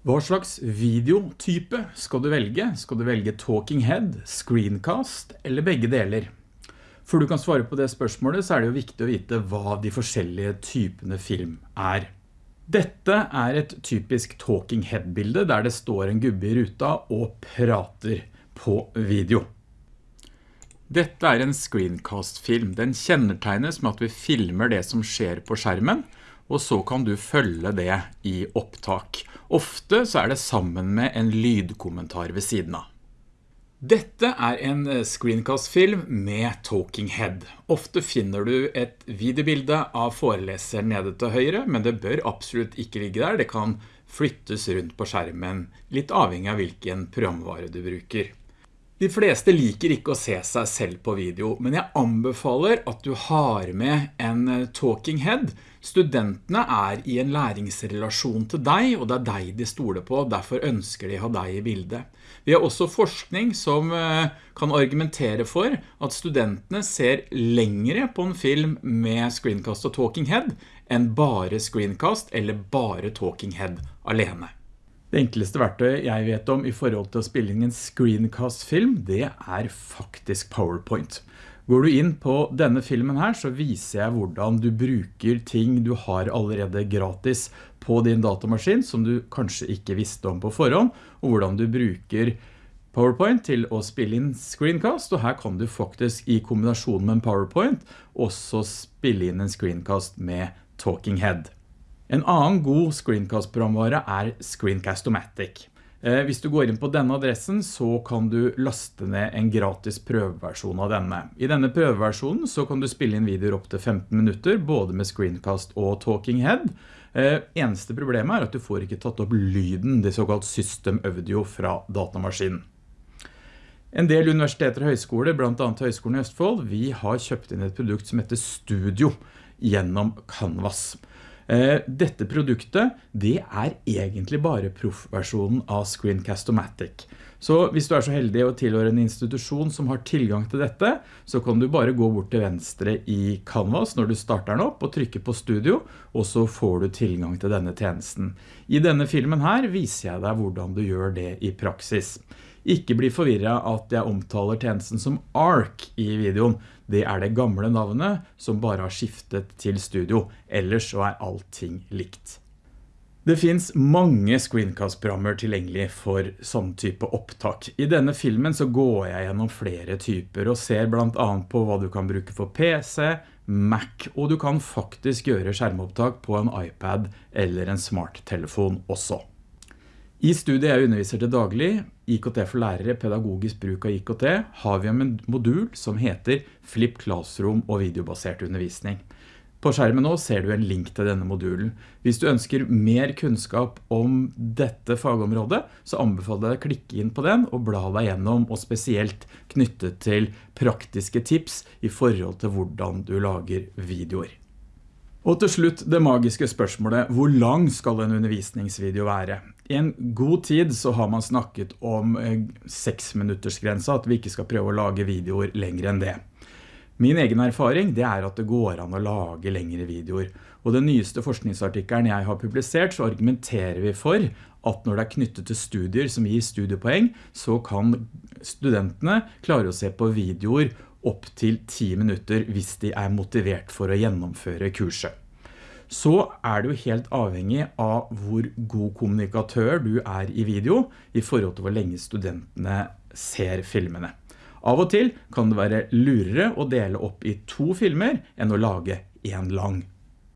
Hva slags videotype skal du velge? Skal du velge talking head, screencast eller begge deler? For du kan svare på det spørsmålet så er det jo viktig å vite hva de forskjellige typene film er. Dette er et typisk talking head-bilde der det står en gubbe i ruta og prater på video. Dette er en screencast-film. Den kjennetegnes med at vi filmer det som skjer på skjermen, og så kan du følge det i opptak. Ofte så er det sammen med en lydkommentar ved siden av. Dette er en eh, screencast-film med Talking Head. Ofte finner du et videobilde av foreleseren nede til høyre, men det bør absolutt ikke ligge der. Det kan flyttes rundt på skjermen, litt avhengig av hvilken programvare du bruker. De fleste liker ikke å se seg selv på video, men jeg anbefaler at du har med en eh, talking head. Studentene er i en læringsrelasjon til deg, og det er deg de stoler på, derfor ønsker de å ha deg i bildet. Vi har også forskning som eh, kan argumentere for at studentene ser lengre på en film med screencast og talking head enn bare screencast eller bare talking head alene. Det enkleste verktøyet jeg vet om i forhold til å spille inn en screencast-film, det er faktisk PowerPoint. Går du inn på denne filmen her, så viser jeg hvordan du bruker ting du har allerede gratis på din datamaskin, som du kanskje ikke visste om på forhånd, og hvordan du bruker PowerPoint til å spille inn screencast, og her kan du faktisk i kombinasjon med en PowerPoint også spille inn en screencast med Talking Head. En annen god screencast-programvare er Screencast-O-Matic. Eh, hvis du går inn på denne adressen så kan du laste ned en gratis prøveversjon av denne. I denne prøveversjonen så kan du spille inn videoer opp til 15 minutter, både med screencast og talking head. Eh, eneste problemet er at du får ikke tatt opp lyden, det såkalt system audio fra datamaskinen. En del universiteter og høyskoler, blant annet Høyskolen i Østfold, vi har kjøpt inn et produkt som heter Studio gjennom Canvas. Eh, dette produktet, det er egentlig bare proffversjonen av Screencast-O-Matic. Så hvis du er så heldig å tilhøre en institusjon som har tilgang til dette, så kan du bare gå bort til venstre i Canvas når du starter den opp og trykke på studio, og så får du tilgang til denne tjenesten. I denne filmen her viser jeg deg hvordan du gjør det i praksis. Ikke bli forvirret at jeg omtaler tjenesten som ARC i videoen. Det er det gamle navnet som bare har skiftet til studio. Ellers så er allting likt. Det finns mange screencast-programmer tilgjengelig for sånn type opptak. I denne filmen så går jeg gjennom flere typer og ser blant annet på hva du kan bruke for PC, Mac, og du kan faktisk gjøre skjermopptak på en iPad eller en smarttelefon også. I studiet jeg underviser til daglig, IKT for lærere, pedagogisk bruk av IKT, har vi en modul som heter Flip Classroom og videobasert undervisning. På skjermen nå ser du en link til denne modulen. Hvis du ønsker mer kunnskap om dette fagområdet, så anbefaler jeg å klikke inn på den og bla deg gjennom, og spesielt knyttet til praktiske tips i forhold til hvordan du lager videoer. Og til slutt det magiske spørsmålet, hvor lang skal en undervisningsvideo være? I en god tid så har man snakket om 6 eh, at vi ikke skal prøve å lage videoer lengre enn det. Min egen erfaring det er at det går an å lage lengre videoer. Og den nyeste forskningsartikkelen jeg har publisert, så argumenterer vi for at når det er knyttet til studier som gir studiepoeng, så kan studentene klare å se på videoer opp til 10 minutter hvis de er motivert for å gjennomføre kurset. Så er du helt avhengig av hvor god kommunikatør du er i video i forhold til hvor lenge studentene ser filmene. Av og til kan det være lurere å dele opp i to filmer enn å lage en lang